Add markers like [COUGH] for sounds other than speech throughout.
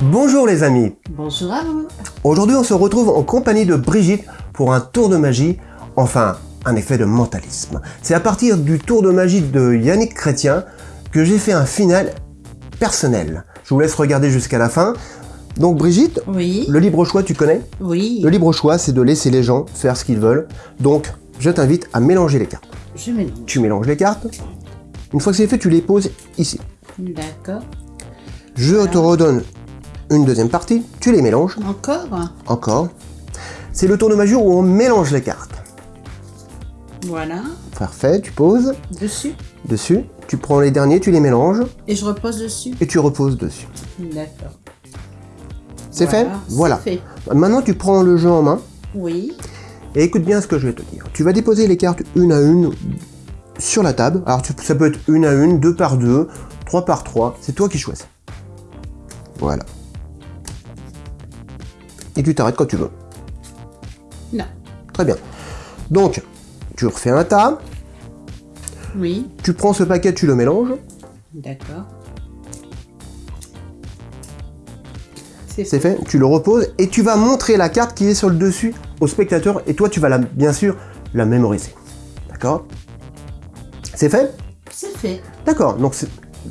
Bonjour les amis Bonjour à vous Aujourd'hui on se retrouve en compagnie de Brigitte pour un tour de magie, enfin un effet de mentalisme. C'est à partir du tour de magie de Yannick Chrétien que j'ai fait un final personnel. Je vous laisse regarder jusqu'à la fin. Donc Brigitte, Oui le libre choix tu connais? Oui Le libre choix c'est de laisser les gens faire ce qu'ils veulent. Donc je t'invite à mélanger les cartes. Je mélange. Tu mélanges les cartes. Une fois que c'est fait, tu les poses ici. D'accord. Je te redonne une deuxième partie, tu les mélanges. Encore? Encore. C'est le tour de magie où on mélange les cartes. Voilà. Parfait, tu poses Dessus. dessus, tu prends les derniers, tu les mélanges Et je repose dessus. et tu reposes dessus. D'accord. C'est Voilà, fait? Voilà. fait. Maintenant, tu prends le jeu en main Oui. et écoute bien ce que je vais te dire. Tu vas déposer les cartes une à une sur la table. Alors, tu- ça peut être une à une, deux par deux, trois par trois. C'est toi qui choisis. Voilà. Et tu t'arrêtes quand tu veux. Non. Très bien. Donc, tu refais un tas. Oui. Tu prends ce paquet, tu le mélanges. D'accord. C'est C'est fait, tu le reposes et tu vas montrer la carte qui est sur le dessus au spectateur et toi tu vas la, bien sûr la mémoriser. D'accord? C'est fait? C'est fait. D'accord, donc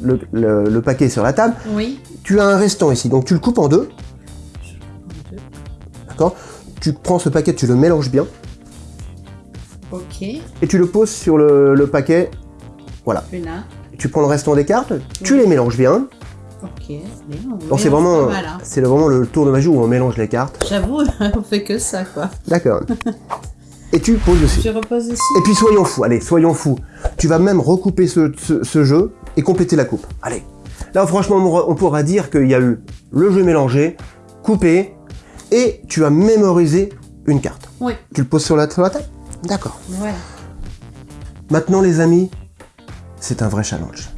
le, le- le paquet est sur la table. Oui. Tu as un restant ici, donc tu le coupes en deux. D'accord Tu prends ce paquet, tu le mélanges bien Ok. et tu le poses sur le, le paquet. Voilà. Là. Tu prends le restant des cartes, tu les mélanges bien. Ok. Donc c'est vraiment, hein. c'est vraiment le tour de magie où on mélange les cartes. J'avoue, [LAUGHS] on fait que ça, quoi. D'accord. [LAUGHS] et tu poses dessus. Je repose dessus. Et puis soyons fous, allez, soyons fous. Tu vas même recouper ce, ce- ce jeu et compléter la coupe. Allez. Là, franchement, on pourra dire qu'il y a eu le jeu mélangé, coupé, et tu as mémorisé une carte. Oui. Tu le poses sur la, sur la table D'accord. Voilà. Maintenant, les amis, c'est un vrai challenge.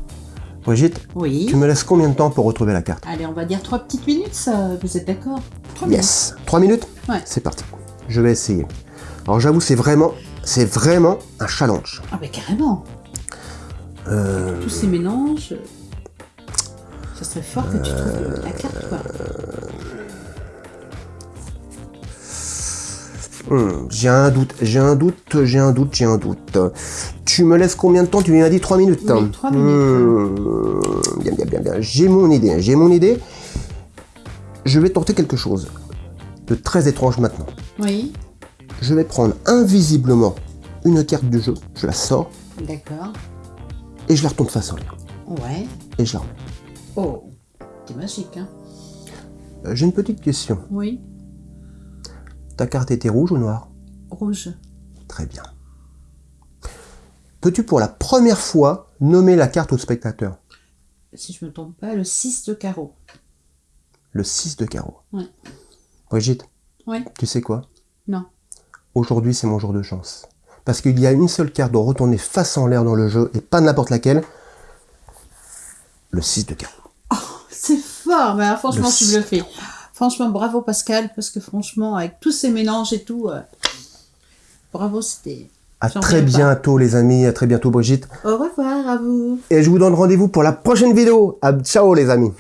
Brigitte, Oui. tu me laisses combien de temps pour retrouver la carte Allez, on va dire trois petites minutes, ça. Vous êtes d'accord Trois minutes. Yes. 3 minutes Ouais. C'est parti. Je vais essayer. Alors, j'avoue, c'est vraiment, c'est vraiment un challenge. Ah, bah carrément. Euh, Tous ces mélanges. Ça serait fort que tu trouves la carte, quoi. Hmm, j'ai un doute, j'ai un doute, j'ai un doute, j'ai un doute. Tu me laisses combien de temps? Tu m'as dit 3 minutes. Oui, trois minutes. Hmm, bien, bien, bien, bien. J'ai mon idée, j'ai mon idée. Je vais tenter quelque chose de très étrange maintenant. Oui. Je vais prendre invisiblement une carte du jeu, je la sors D'accord. et je la retourne face en l'air. Ouais. Et je la remets. Oh. C'est magique, hein Euh, J'ai une petite question. Oui. Ta carte était rouge ou noire Rouge. Très bien. Peux-tu pour la première fois nommer la carte au spectateur Si je me trompe pas, le 6 de carreau. Le 6 de carreau. Ouais. Brigitte, Ouais. tu sais quoi? Non. Aujourd'hui, c'est mon jour de chance. Parce qu'il y a une seule carte de retourner face en l'air dans le jeu, et pas n'importe laquelle. Le 6 de carreau. C'est fort, mais alors, franchement, Le tu me le fais. Franchement, bravo Pascal, parce que franchement, avec tous ces mélanges et tout, euh, bravo, c'était... À très pas. bientôt, les amis. À très bientôt, Brigitte. Au revoir à vous Et je vous donne rendez-vous pour la prochaine vidéo. À ciao, les amis.